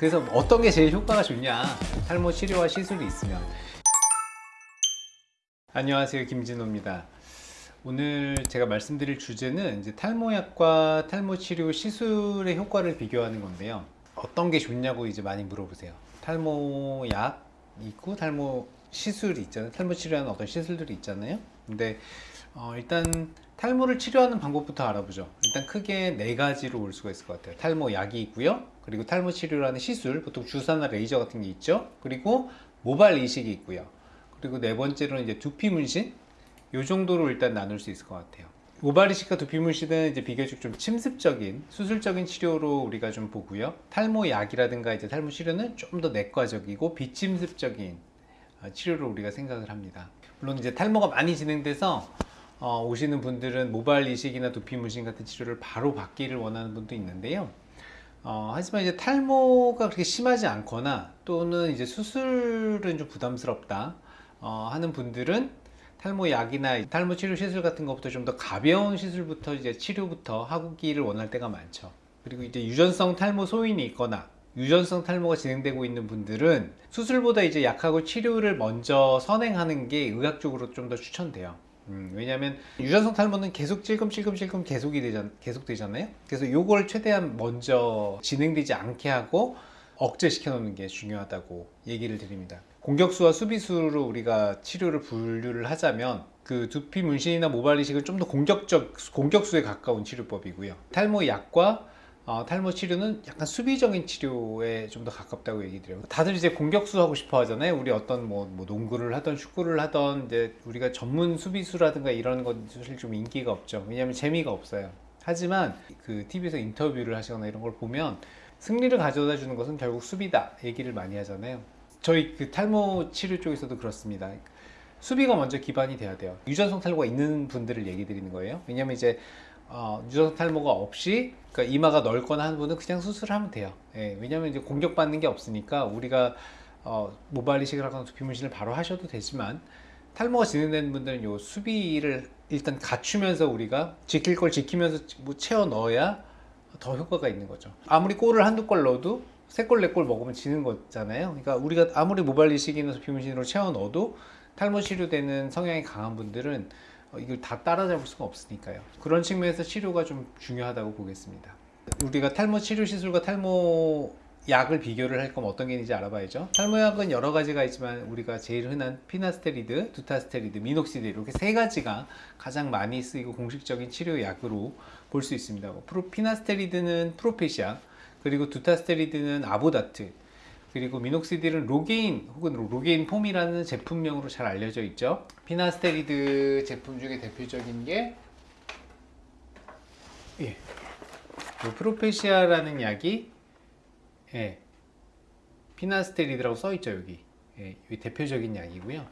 그래서 어떤 게 제일 효과가 좋냐? 탈모 치료와 시술이 있으면. 안녕하세요. 김진호입니다. 오늘 제가 말씀드릴 주제는 이제 탈모약과 탈모 치료 시술의 효과를 비교하는 건데요. 어떤 게 좋냐고 이제 많이 물어보세요. 탈모약 있고 탈모 시술이 있잖아요. 탈모 치료하는 어떤 시술들이 있잖아요. 근데 어, 일단 탈모를 치료하는 방법부터 알아보죠. 일단 크게 네 가지로 올 수가 있을 것 같아요. 탈모 약이 있고요. 그리고 탈모 치료라는 시술 보통 주사나 레이저 같은 게 있죠. 그리고 모발 이식이 있고요. 그리고 네 번째로는 이제 두피 문신? 요 정도로 일단 나눌 수 있을 것 같아요. 모발 이식과 두피 문신은 이제 비교적 좀 침습적인 수술적인 치료로 우리가 좀 보고요. 탈모 약이라든가 이제 탈모 치료는 좀 더 내과적이고 비침습적인 어, 치료를 우리가 생각을 합니다. 물론 이제 탈모가 많이 진행돼서 어, 오시는 분들은 모발 이식이나 두피 문신 같은 치료를 바로 받기를 원하는 분도 있는데요. 어, 하지만 이제 탈모가 그렇게 심하지 않거나 또는 이제 수술은 좀 부담스럽다 어, 하는 분들은 탈모 약이나 탈모 치료 시술 같은 것부터 좀 더 가벼운 시술부터 이제 치료부터 하기를 원할 때가 많죠. 그리고 이제 유전성 탈모 소인이 있거나 유전성 탈모가 진행되고 있는 분들은 수술보다 이제 약하고 치료를 먼저 선행하는 게 의학적으로 좀 더 추천돼요. 음, 왜냐하면 유전성 탈모는 계속 찔끔찔끔찔끔 계속이 되잖, 계속 되잖아요. 그래서 요걸 최대한 먼저 진행되지 않게 하고 억제시켜 놓는 게 중요하다고 얘기를 드립니다. 공격수와 수비수로 우리가 치료를 분류를 하자면 그 두피 문신이나 모발 이식은 좀 더 공격적 공격수에 가까운 치료법이고요. 탈모 약과 어, 탈모 치료는 약간 수비적인 치료에 좀 더 가깝다고 얘기 드려요. 다들 이제 공격수 하고 싶어 하잖아요. 우리 어떤 뭐, 뭐 농구를 하던 축구를 하던 이제 우리가 전문 수비수라든가 이런 건 사실 좀 인기가 없죠. 왜냐하면 재미가 없어요. 하지만 그 TV에서 인터뷰를 하시거나 이런 걸 보면 승리를 가져다 주는 것은 결국 수비다 얘기를 많이 하잖아요. 저희 그 탈모 치료 쪽에서도 그렇습니다. 수비가 먼저 기반이 돼야 돼요. 유전성 탈모가 있는 분들을 얘기 드리는 거예요. 왜냐면 이제 어, 유전성 탈모가 없이 그러니까 이마가 넓거나 하는 분은 그냥 수술을 하면 돼요. 예, 왜냐하면 이제 공격받는 게 없으니까 우리가 어, 모발 이식을 하거나 두피 문신을 바로 하셔도 되지만 탈모가 진행되는 분들은 요 수비를 일단 갖추면서 우리가 지킬 걸 지키면서 뭐 채워 넣어야 더 효과가 있는 거죠. 아무리 골을 한두 골 넣어도 세 골, 네 골 먹으면 지는 거잖아요. 그러니까 우리가 아무리 모발 이식이나 두피 문신으로 채워 넣어도 탈모 치료되는 성향이 강한 분들은 어, 이걸 다 따라잡을 수가 없으니까요. 그런 측면에서 치료가 좀 중요하다고 보겠습니다. 우리가 탈모 치료 시술과 탈모 약을 비교를 할 거면 어떤 게 있는지 알아봐야죠. 탈모약은 여러 가지가 있지만 우리가 제일 흔한 피나스테리드, 두타스테리드, 미녹시딜 이렇게 세 가지가 가장 많이 쓰이고 공식적인 치료약으로 볼 수 있습니다. 프로, 피나스테리드는 프로페시아, 그리고 두타스테리드는 아보다트, 그리고 미녹시딜은 로게인 혹은 로게인 폼이라는 제품명으로 잘 알려져 있죠. 피나스테리드 제품 중에 대표적인 게 예, 프로페시아라는 약이 예, 피나스테리드라고 써 있죠 여기. 예, 대표적인 약이고요.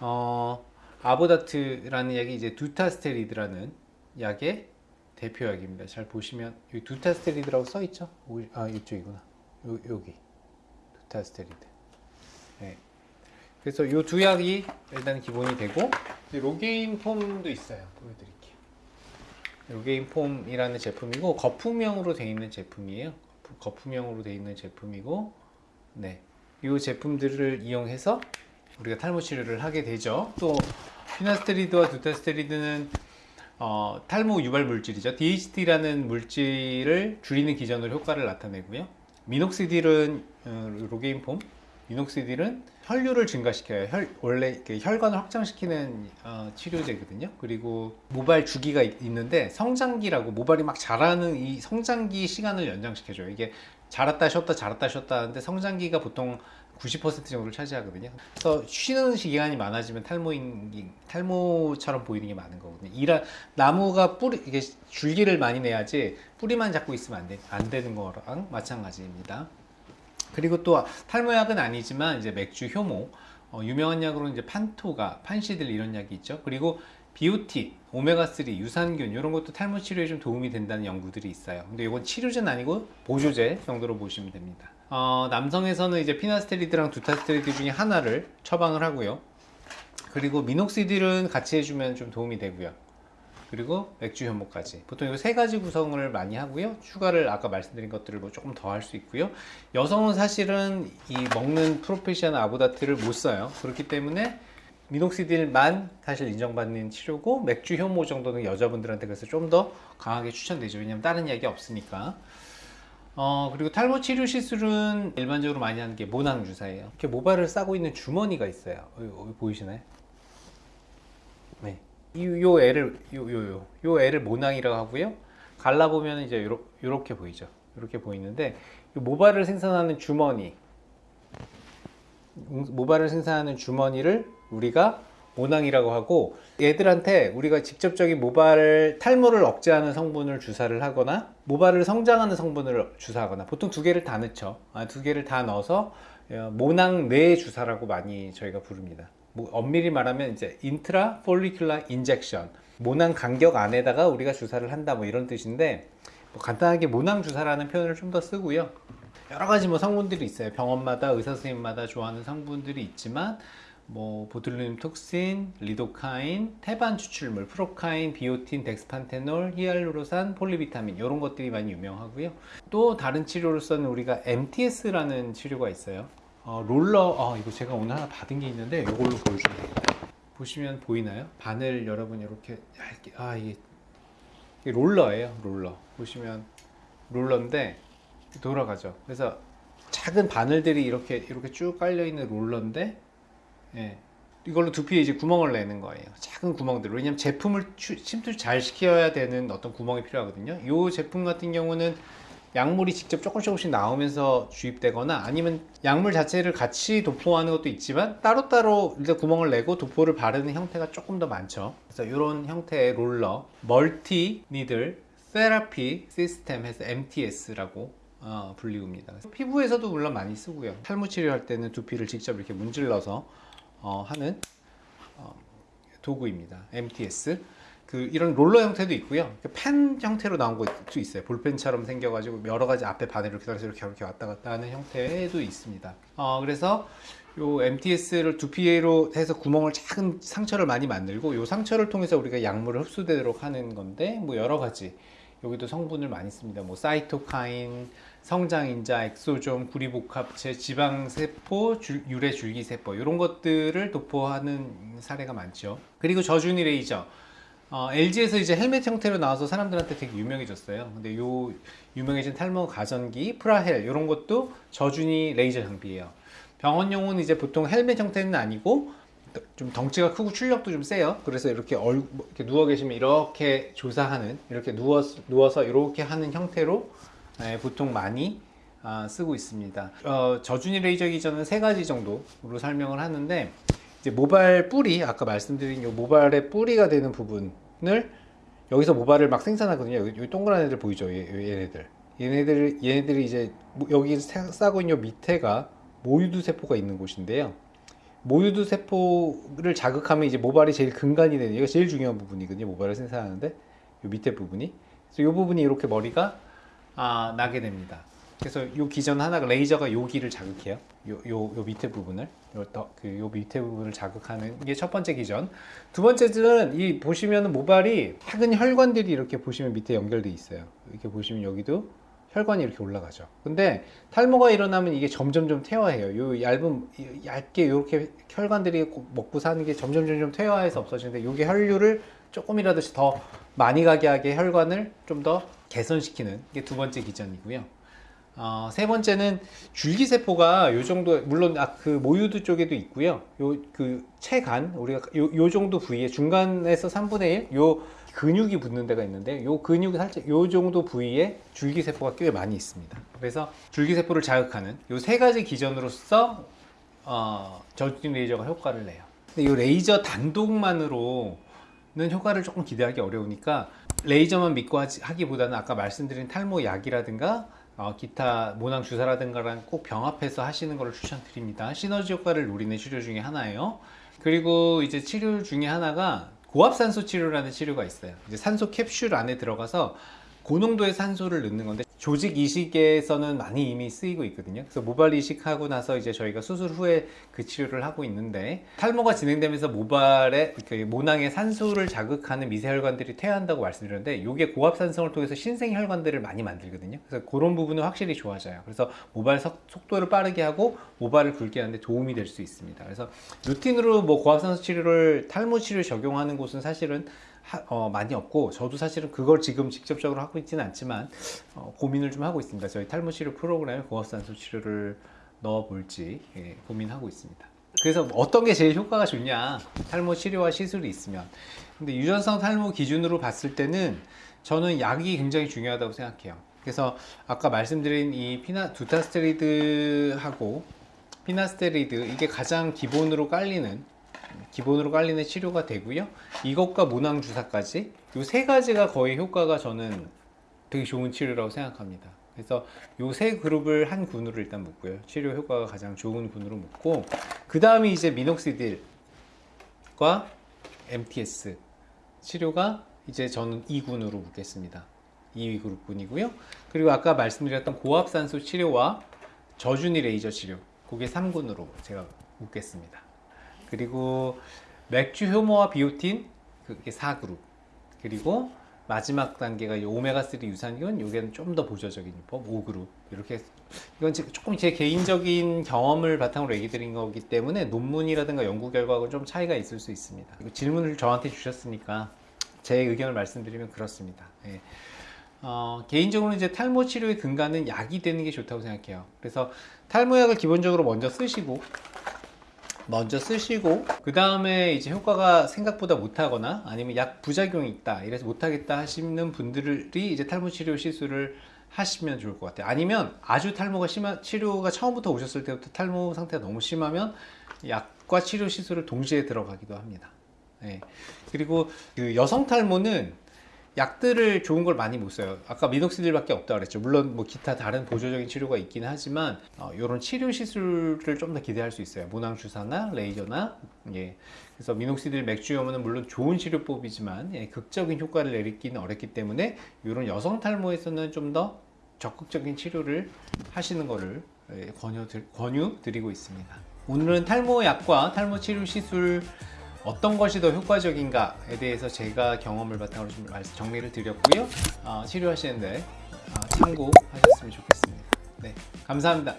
어, 아보다트라는 약이 이제 두타스테리드라는 약의 대표약입니다. 잘 보시면 여기 두타스테리드라고 써 있죠. 아 이쪽이구나. 요, 여기. 두타스테리드. 네. 그래서 이 두 약이 일단 기본이 되고 로게인 폼도 있어요. 보여드릴게요. 로게인 폼이라는 제품이고 거품형으로 되어 있는 제품이에요. 거품형으로 되어 있는 제품이고, 네, 이 제품들을 이용해서 우리가 탈모 치료를 하게 되죠. 또 피나스테리드와 두타스테리드는 어, 탈모 유발 물질이죠. DHT라는 물질을 줄이는 기전으로 효과를 나타내고요. 미녹시딜은 어, 로게인 폼, 미녹시딜은 혈류를 증가시켜요. 혈, 원래 혈관을 확장시키는 어, 치료제거든요. 그리고 모발 주기가 있, 있는데 성장기라고 모발이 막 자라는 이 성장기 시간을 연장시켜줘요. 이게 자랐다 쉬었다 자랐다 쉬었다 하는데 성장기가 보통 90% 정도를 차지하거든요. 그래서 쉬는 시간이 많아지면 탈모인 탈모처럼 보이는 게 많은 거거든요. 이라 나무가 뿌리 이게 줄기를 많이 내야지 뿌리만 잡고 있으면 안, 돼, 안 되는 거랑 마찬가지입니다. 그리고 또 탈모약은 아니지만 이제 맥주 효모 어, 유명한 약으로는 이제 판토가 판시들 이런 약이 있죠. 그리고 비오틴, 오메가3, 유산균 이런 것도 탈모 치료에 좀 도움이 된다는 연구들이 있어요. 근데 이건 치료제는 아니고 보조제 정도로 보시면 됩니다. 어, 남성에서는 이제 피나스테리드랑 두타스테리드 중에 하나를 처방을 하고요. 그리고 미녹시딜은 같이 해주면 좀 도움이 되고요. 그리고 맥주 현모까지. 보통 이 세 가지 구성을 많이 하고요. 추가를 아까 말씀드린 것들을 뭐 조금 더 할 수 있고요. 여성은 사실은 이 먹는 프로페시아나 아보다트를 못 써요. 그렇기 때문에 미녹시딜만 사실 인정받는 치료고 맥주 효모 정도는 여자분들한테 그래서 좀 더 강하게 추천되죠. 왜냐면 다른 약이 없으니까 어 그리고 탈모 치료 시술은 일반적으로 많이 하는 게 모낭 주사예요 이렇게 모발을 싸고 있는 주머니가 있어요 여기 보이시나요? 네. 이, 요 애를 요 요 요 요 애를 모낭이라고 하고요. 갈라 보면 이제 요러, 요렇게 보이죠. 이렇게 보이는데 이 모발을 생산하는 주머니 음, 모발을 생산하는 주머니를 우리가 모낭이라고 하고 얘들한테 우리가 직접적인 모발 탈모를 억제하는 성분을 주사를 하거나 모발을 성장하는 성분을 주사하거나 보통 두 개를 다 넣죠. 아, 두 개를 다 넣어서 어, 모낭 내 주사라고 많이 저희가 부릅니다. 뭐 엄밀히 말하면 이제 intrafollicular injection 모낭 간격 안에다가 우리가 주사를 한다 뭐 이런 뜻인데 뭐 간단하게 모낭 주사라는 표현을 좀 더 쓰고요. 여러 가지 뭐 성분들이 있어요. 병원마다 의사 선생님마다 좋아하는 성분들이 있지만 뭐 보툴리눔 톡신, 리도카인, 태반 추출물, 프로카인, 비오틴, 덱스판테놀, 히알루로산, 폴리비타민 이런 것들이 많이 유명하고요. 또 다른 치료로서는 우리가 MTS라는 치료가 있어요. 어, 롤러, 어, 이거 제가 오늘 하나 받은 게 있는데 이걸로 되겠다. 보시면 보이나요? 바늘 여러분 이렇게 얇게, 아 이게, 이게 롤러예요, 롤러. 보시면 롤러인데 돌아가죠. 그래서 작은 바늘들이 이렇게 이렇게 쭉 깔려 있는 롤러인데, 예. 이걸로 두피에 이제 구멍을 내는 거예요. 작은 구멍들. 왜냐면 제품을 추- 침투 잘 시켜야 되는 어떤 구멍이 필요하거든요. 이 제품 같은 경우는 약물이 직접 조금씩 조금씩 나오면서 주입되거나 아니면 약물 자체를 같이 도포하는 것도 있지만 따로따로 일단 구멍을 내고 도포를 바르는 형태가 조금 더 많죠. 그래서 이런 형태의 롤러, multi needle 세라피 시스템 해서 MTS라고 어, 불리웁니다. 피부에서도 물론 많이 쓰고요. 탈모 치료할 때는 두피를 직접 이렇게 문질러서 어, 하는 어, 도구입니다. MTS. 그 이런 롤러 형태도 있고요. 그펜 형태로 나온 것도 있어요. 볼펜처럼 생겨가지고 여러 가지 앞에 바늘 이렇게 달아서 이렇게 이렇게 왔다 갔다 하는 형태도 있습니다. 어, 그래서 요 MTS를 두피로 해서 구멍을 작은 상처를 많이 만들고 요 상처를 통해서 우리가 약물을 흡수되도록 하는 건데 뭐 여러 가지 여기도 성분을 많이 씁니다. 뭐 사이토카인, 성장인자, 엑소좀, 구리복합체, 지방세포, 줄- 유래 줄기세포 이런 것들을 도포하는 사례가 많죠. 그리고 저준위 레이저. 어, LG에서 이제 헬멧 형태로 나와서 사람들한테 되게 유명해졌어요. 근데 요 유명해진 탈모 가전기 프라엘 이런 것도 저준위 레이저 장비예요. 병원용은 이제 보통 헬멧 형태는 아니고 좀 덩치가 크고 출력도 좀 세요. 그래서 이렇게 얼뭐 이렇게 누워 계시면 이렇게 조사하는 이렇게 누워 누워서 이렇게 하는 형태로 예, 보통 많이 아, 쓰고 있습니다. 어, 저준위 레이저 기전은 세 가지 정도로 설명을 하는데 이제 모발 뿌리 아까 말씀드린 요 모발의 뿌리가 되는 부분을 여기서 모발을 막 생산하거든요. 여기, 여기 동그란 애들 보이죠? 얘, 얘네들. 얘네들 얘네들이 이제 모- 여기 사- 싸고 있는 요 밑에가 모유두 세포가 있는 곳인데요. 모유두 세포를 자극하면 이제 모발이 제일 근간이 되는 이거 제일 중요한 부분이거든요. 모발을 생산하는데 요 밑에 부분이. 그래서 요 부분이 이렇게 머리가 아, 나게 됩니다. 그래서 요 기전 하나가 레이저가 여기를 자극해요. 요, 요, 요 밑에 부분을. 요, 더, 그, 요 밑에 부분을 자극하는 게 첫 번째 기전. 두 번째는 이 보시면은 모발이 작은 혈관들이 이렇게 보시면 밑에 연결돼 있어요. 이렇게 보시면 여기도 혈관이 이렇게 올라가죠. 근데 탈모가 일어나면 이게 점점 좀 퇴화해요. 요 얇은 이- 얇게 이렇게 혈관들이 고- 먹고 사는 게 점점 점점 퇴화해서 없어지는데 요게 혈류를 조금이라도 더 많이 가게 하게 혈관을 좀 더 개선시키는 게 두 번째 기전이고요. 어, 세 번째는 줄기세포가 요 정도 물론 아, 그 모유두 쪽에도 있고요. 요 그 체간 우리가 요, 요 정도 부위에 중간에서 3분의 1 요 근육이 붙는 데가 있는데 요 근육이 살짝 요 정도 부위에 줄기세포가 꽤 많이 있습니다. 그래서 줄기세포를 자극하는 요 세 가지 기전으로서 어, 저진 레이저가 효과를 내요. 근데 이 레이저 단독만으로는 효과를 조금 기대하기 어려우니까 레이저만 믿고 하기보다는 아까 말씀드린 탈모 약이라든가 어, 기타 모낭 주사라든가랑 꼭 병합해서 하시는 것을 추천드립니다. 시너지 효과를 노리는 치료 중에 하나예요. 그리고 이제 치료 중에 하나가 고압산소 치료라는 치료가 있어요. 이제 산소 캡슐 안에 들어가서 고농도의 산소를 넣는 건데 조직 이식에서는 많이 이미 쓰이고 있거든요. 그래서 모발 이식하고 나서 이제 저희가 수술 후에 그 치료를 하고 있는데 탈모가 진행되면서 모발에 그 모낭의 산소를 자극하는 미세혈관들이 퇴화한다고 말씀드렸는데 이게 고압산성을 통해서 신생혈관들을 많이 만들거든요. 그래서 그런 부분은 확실히 좋아져요. 그래서 모발 석- 속도를 빠르게 하고 모발을 굵게 하는데 도움이 될 수 있습니다. 그래서 루틴으로 뭐 고압산소 치료를 탈모 치료 적용하는 곳은 사실은 하- 어, 많이 없고 저도 사실은 그걸 지금 직접적으로 하고 있지는 않지만 어, 고민을 좀 하고 있습니다. 저희 탈모 치료 프로그램에 고압산소 치료를 넣어볼지 예, 고민하고 있습니다. 그래서 어떤 게 제일 효과가 좋냐? 탈모 치료와 시술이 있으면. 근데 유전성 탈모 기준으로 봤을 때는 저는 약이 굉장히 중요하다고 생각해요. 그래서 아까 말씀드린 이 피나 두타스테리드하고 피나스테리드 이게 가장 기본으로 깔리는 기본으로 깔리는 치료가 되고요. 이것과 모낭 주사까지 이 세 가지가 거의 효과가 저는 되게 좋은 치료라고 생각합니다. 그래서 이세 그룹을 한 군으로 일단 묶고요. 치료 효과가 가장 좋은 군으로 묶고 그 다음이 이제 미녹시딜과 MTS 치료가 이제 저는 2군으로 묶겠습니다. 2위 그룹군이고요. 그리고 아까 말씀드렸던 고압산소 치료와 저준위 레이저 치료 그게 3군으로 제가 묶겠습니다. 그리고 맥주 효모와 비오틴 그게 4그룹. 그리고 마지막 단계가 이 오메가3 유산균 요게는 좀 더 보조적인 법 5그룹. 이렇게 이건 제- 조금 제 개인적인 경험을 바탕으로 얘기 드린 거기 때문에 논문이라든가 연구 결과하고 좀 차이가 있을 수 있습니다. 질문을 저한테 주셨으니까 제 의견을 말씀드리면 그렇습니다. 예. 어, 개인적으로 이제 탈모 치료의 근간은 약이 되는 게 좋다고 생각해요. 그래서 탈모약을 기본적으로 먼저 쓰시고 먼저 쓰시고 그 다음에 이제 효과가 생각보다 못하거나 아니면 약 부작용이 있다 이래서 못하겠다 하시는 분들이 이제 탈모 치료 시술을 하시면 좋을 것 같아요 아니면 아주 탈모가 심한 치료가 처음부터 오셨을 때부터 탈모 상태가 너무 심하면 약과 치료 시술을 동시에 들어가기도 합니다 예. 그리고 그 여성 탈모는 약들을 좋은 걸 많이 못 써요. 아까 미녹시딜밖에 없다 그랬죠. 물론 뭐 기타 다른 보조적인 치료가 있긴 하지만 이런 치료 시술을 좀 더 기대할 수 있어요. 모낭 주사나 레이저나 예. 그래서 미녹시딜 맥주염은 물론 좋은 치료법이지만 예, 극적인 효과를 내리기는 어렵기 때문에 이런 여성 탈모에서는 좀 더 적극적인 치료를 하시는 거를 예, 권유 권유 드리고 있습니다. 오늘은 탈모 약과 탈모 치료 시술 어떤 것이 더 효과적인가에 대해서 제가 경험을 바탕으로 좀 정리를 드렸고요. 어, 치료하시는데 어, 참고하셨으면 좋겠습니다. 네, 감사합니다.